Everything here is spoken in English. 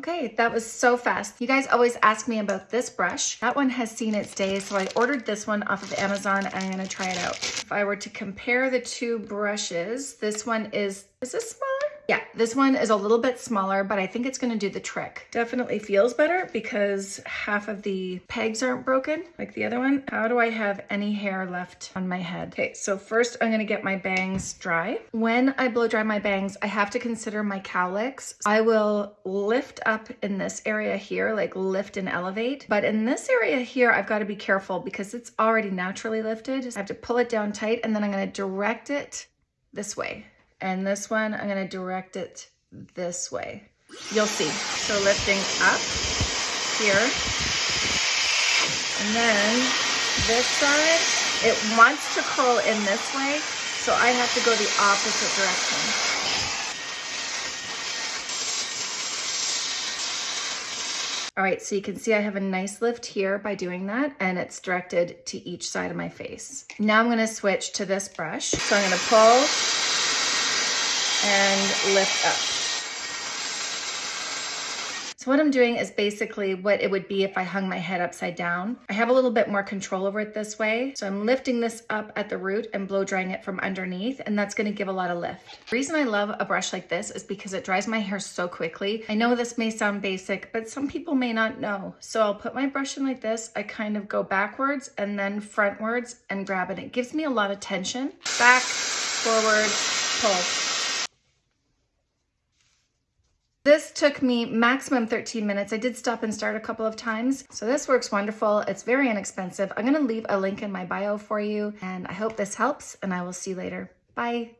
Okay, that was so fast. You guys always ask me about this brush. That one has seen its day, so I ordered this one off of Amazon and I'm gonna try it out. If I were to compare the two brushes, this one is, is this smaller? Yeah, this one is a little bit smaller, but I think it's gonna do the trick. Definitely feels better because half of the pegs aren't broken like the other one. How do I have any hair left on my head? Okay, so first I'm gonna get my bangs dry. When I blow dry my bangs, I have to consider my cowlicks. I will lift up in this area here, like lift and elevate. But in this area here, I've gotta be careful because it's already naturally lifted. I have to pull it down tight and then I'm gonna direct it this way. And this one, I'm gonna direct it this way. You'll see. So lifting up here. And then this side, it wants to curl in this way. So I have to go the opposite direction. All right, so you can see I have a nice lift here by doing that and it's directed to each side of my face. Now I'm gonna switch to this brush. So I'm gonna pull and lift up. So what I'm doing is basically what it would be if I hung my head upside down. I have a little bit more control over it this way. So I'm lifting this up at the root and blow drying it from underneath and that's gonna give a lot of lift. The reason I love a brush like this is because it dries my hair so quickly. I know this may sound basic, but some people may not know. So I'll put my brush in like this. I kind of go backwards and then frontwards and grab it. It gives me a lot of tension. Back, forward, pull. This took me maximum 13 minutes. I did stop and start a couple of times. So this works wonderful. It's very inexpensive. I'm gonna leave a link in my bio for you and I hope this helps and I will see you later. Bye.